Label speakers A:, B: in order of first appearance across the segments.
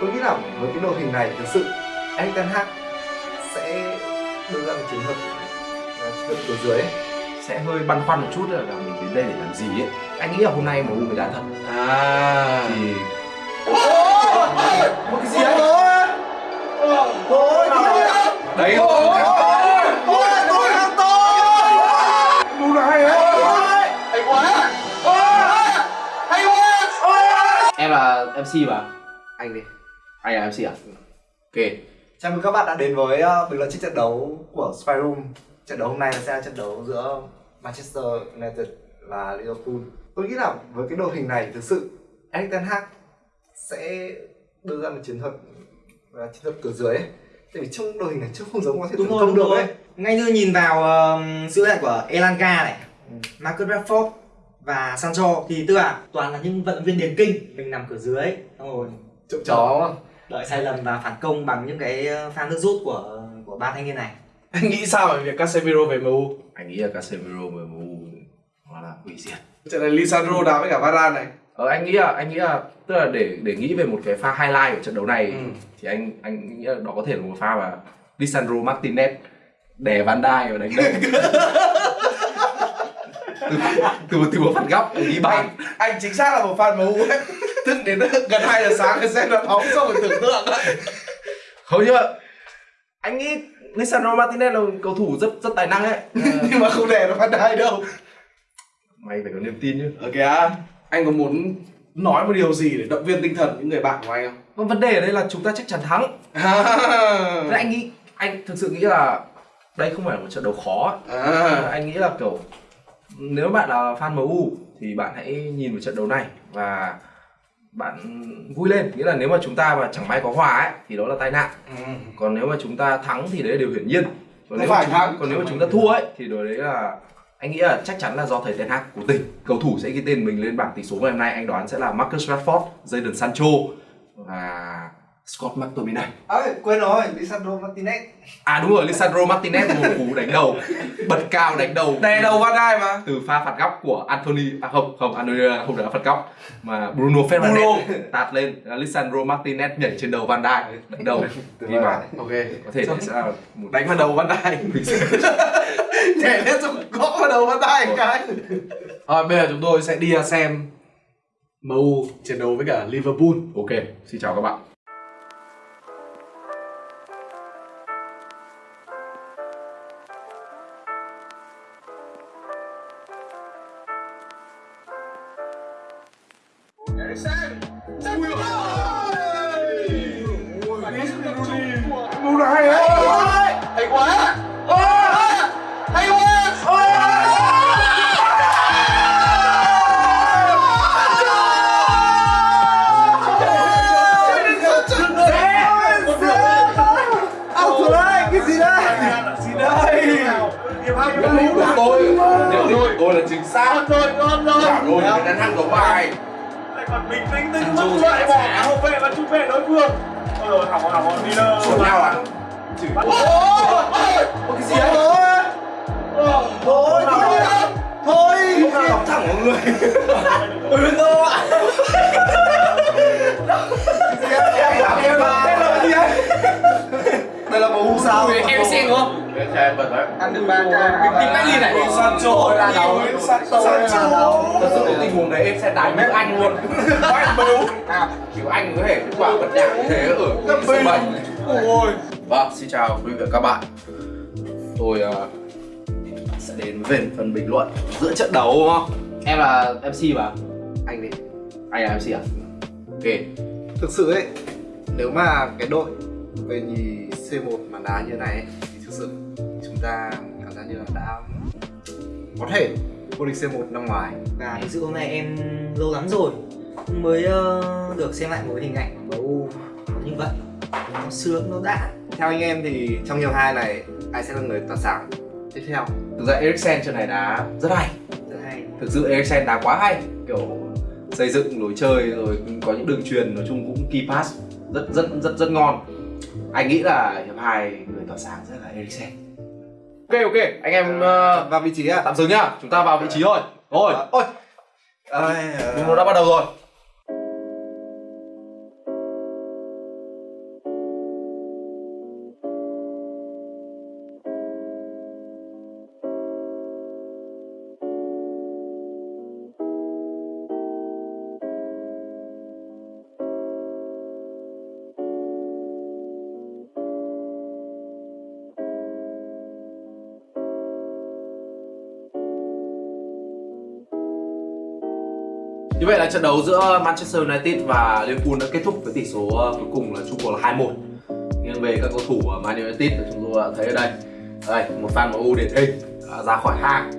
A: tôi nghĩ là với cái đội hình này thực sự Erik ten Hag sẽ đưa ra một ờ, chiến thuật cửa dưới ấy.
B: sẽ hơi băn khoăn một chút là mình đến đây để làm gì ấy anh nghĩ là hôm nay MU mới đá thật
C: à
B: thì
A: một cái gì đấy thôi
C: đấy
A: tôi tôi là tôi
B: MU là hay ấy
C: hay quá hay quá em là MC mà
A: anh đi
C: anh là MC à ok
A: Chào mừng các bạn đã đến với uh, bình luận trước trận đấu của Spy Room. Trận đấu hôm nay sẽ là trận đấu giữa Manchester United và Liverpool. Tôi nghĩ là với cái đội hình này thực sự Erik ten Hag sẽ đưa ra một chiến thuật uh, chiến thuật cửa dưới ấy. Tại vì trong đội hình này chưa không giống có thể
D: đúng rồi đúng
A: được
D: rồi
A: ấy.
D: ngay như nhìn vào uh, sự hiện của Elanga này Marcus Rashford và Sancho thì tức là toàn là những vận động viên điền kinh mình nằm cửa dưới xong rồi
A: Trộm chó đúng không?
D: đợi sai lầm và phản công bằng những cái ờ, pha nước rút của của ba thanh niên này
E: Anh nghĩ sao về việc Casemiro về MU?
B: anh nghĩ là Casemiro và MU nó là hủy diệt
E: Trận này Lisandro đá với cả Varane này.
B: Ờ, anh nghĩ là anh nghĩ là tức là để để nghĩ về một cái pha highlight của trận đấu này
E: Ừ.
B: thì anh anh nghĩ là đó có thể là một pha mà Lisandro Martinez đè Van Dijk và đánh đầu từ từ một từ một phạt góc ghi bàn
E: Anh, anh chính xác là một fan MU ấy. Thức đến gần 2 giờ sáng để xem trận bóng xong rồi tưởng tượng ấy.
B: không mà anh nghĩ Lisandro Martinez là một cầu thủ rất rất tài năng ấy.
E: Nhưng mà không để nó phát đai đâu.
B: mày phải có niềm tin chứ
E: Ok à, anh có muốn nói một điều gì để động viên tinh thần những người bạn của anh không?
B: Còn vấn đề ở đây là chúng ta chắc chắn thắng.
E: À,
B: Thế anh nghĩ anh thực sự nghĩ là đây không phải là một trận đấu khó
E: à,
B: anh nghĩ là kiểu nếu bạn là fan MU thì bạn hãy nhìn vào trận đấu này và bạn vui lên. Nghĩa là nếu mà chúng ta mà chẳng may có hòa ấy thì đó là tai nạn.
E: Ừ.
B: còn nếu mà chúng ta thắng thì đấy là điều hiển nhiên. Còn nếu
E: phải
B: chúng,
E: thắng.
B: còn nếu mà chúng ta thua ấy thì điều đấy là anh nghĩ là chắc chắn là do thầy Ten Hag của tỉnh. Cầu thủ sẽ ghi tên mình lên bảng tỷ số ngày hôm nay. Anh đoán sẽ là Marcus Rashford, Jadon Sancho và Scott McTominay
A: Ơi, quên rồi, Lisandro Martinez.
B: à đúng rồi Lisandro Martinez một cú đánh đầu bật cao đánh đầu
E: Đè đầu Van Dijk mà.
B: từ pha phạt góc của Anthony à không không Anthony không đá phạt góc mà Bruno Fernandes tạt lên Lisandro Martinez nhảy trên đầu Van Dijk đánh đầu ghi bàn
E: Ok.
B: có thể sẽ là một
E: Đánh vào đầu Van Dijk. Nhảy lên xong gõ vào đầu Van Dijk cái. Rồi bây giờ chúng tôi sẽ đi xem MU chiến đấu với cả Liverpool.
B: ok xin chào các bạn
C: hay quá hay quá
A: đấy, cái gì đấy?
E: Gì
B: tôi tôi là chính xác
C: rồi con rồi
B: bảo rồi cái đánh ăn của bài
F: còn bình tĩnh từng lúc loại bỏ cả hậu vệ và trung vệ đối phương. Ôi rồi hỏng hỏng hỏng đi đâu
B: của nhau à?
A: Một cái gì đấy? Thôi, thôi, thôi.
B: đóng thẳng vào người
D: Bruno ạ.
A: Đây là bầu sao?
D: em xem đúng không
B: xem bật đấy
A: Ăn được 3
D: bình tĩnh mãi nhìn này
E: Sancho
A: là đầu.
E: Sancho
B: thật sự cái tình huống đấy em sẽ đánh nước anh luôn. Anh bưu kiểu anh có thể kết quả bật nhạc như thế ở cái sân bay
E: Ôi.
B: vâng xin chào quý vị và các bạn. Tôi ờ, sẽ đến về phần bình luận giữa trận đấu đúng không?
C: Em là MC mà.
A: Anh đi.
B: anh là mc à? Ok.
A: Thực sự ấy, nếu mà cái đội về nhì C1 mà đá như này ấy, thực sự. Chúng ta cảm giác như là đã có thể vô địch C1 năm ngoài.
D: và thực sự hôm nay em lâu lắm rồi mới ờ, được xem lại một hình ảnh của MU như vậy nó sướng nó đã.
A: Theo anh em thì trong hiệp hai này ai sẽ là người tỏa sáng? Tiếp theo?
B: thực ra Eriksen trận này đá rất hay.
D: Rất hay.
B: Thực sự Eriksen đá quá hay. Kiểu xây dựng lối chơi rồi có những đường truyền nói chung cũng key pass rất rất rất rất ngon anh nghĩ là hiệp hai người tỏa sáng sẽ là Eriksen ok ok. Anh em ờ,
A: vào vị trí à?
B: tạm dừng nhá. Chúng ta vào vị trí thôi. Rồi.
A: Ôi.
B: Đúng nó đã bắt đầu rồi Như vậy là trận đấu giữa Manchester United và Liverpool đã kết thúc với tỷ số ờ, cuối cùng là chung cuộc là 2-1 Nghiêng về các cầu thủ ở Man United thì chúng tôi đã thấy ở đây. Đây, một fan MU điển hình đã ra khỏi hàng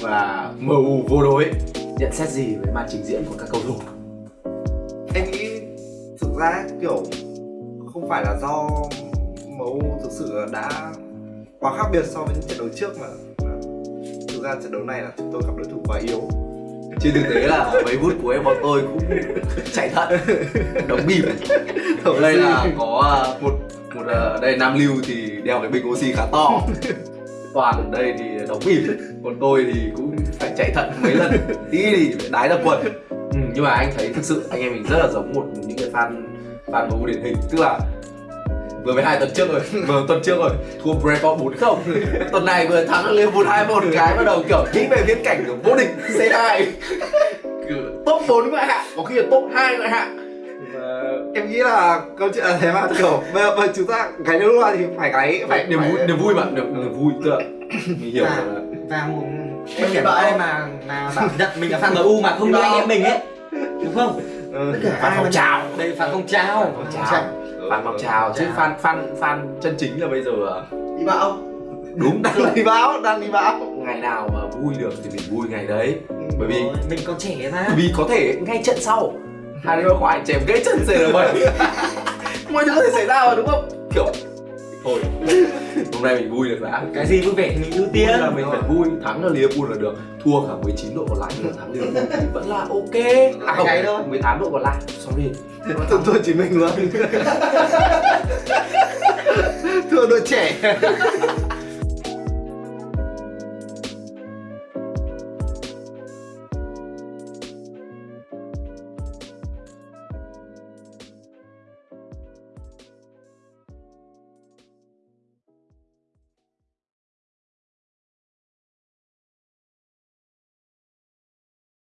B: Và MU vô đối. Nhận xét gì về màn trình diễn của các cầu thủ?
A: em nghĩ thực ra kiểu không phải là do MU thực sự đã quá khác biệt so với những trận đấu trước mà thực ra trận đấu này là chúng tôi gặp đối thủ quá yếu.
B: Trên thực tế là mấy phút của em bọn tôi cũng chạy thận Đóng bìm Ở đây là có à, một một à, đây Nam Lưu thì đeo cái bình oxy khá to. Toàn ở đây thì đóng bìm Còn tôi thì cũng phải chạy thận mấy lần Tí thì phải đái ra quần. Ừ, Nhưng mà anh thấy thực sự anh em mình rất là giống một những cái fan fan MU điển hình Tức là vừa mới hai tuần trước rồi. Vừa tuần trước rồi. Thua Brentford 4 không. Tuần này vừa thắng Liverpool 2 một cái bắt đầu kiểu nghĩ về viễn cảnh của vô địch C2 Kiểu top 4 ngoại hạng có khi là top 2 ngoại hạng.
A: Em nghĩ là câu chuyện là thế mà kiểu bây giờ, bây giờ chúng ta gáy nước loa thì phải gáy phải
B: niềm vui niềm vui mà niềm, niềm vui tức là mình hiểu
D: và,
B: là
D: và một em hiểu ai mà mà bảo nhận mình là fan MU mà không như anh em mình ấy. Đúng không?
A: Ừ.
D: tất cả ai
B: phong trào.
D: đây fan phong trào.
B: Phong trào fan phong trào chứ fan fan fan chân chính là bây giờ à,
A: đi bão.
B: đúng
A: đang đi bão đang đi bão.
B: Ngày nào mà vui được thì mình vui ngày đấy. Bởi vì
D: Rồi, mình còn trẻ mà.
B: Vì có thể ngay trận sau hai đứa khoải chém gãy chân CR7 mọi thứ có thể xảy ra mà đúng không? Kiểu thôi hôm nay mình vui được đã.
D: Cái gì vui vẻ thì mình ưu
B: Vui
D: tiên.
B: là mình phải vui thắng là Liverpool là được. Thua cả 19 độ còn lại mà thắng Liverpool thì vẫn là ok. À không
D: Cái thôi.
B: 18 độ còn lại. Sorry
A: thua thua chỉ mình luôn thua đội trẻ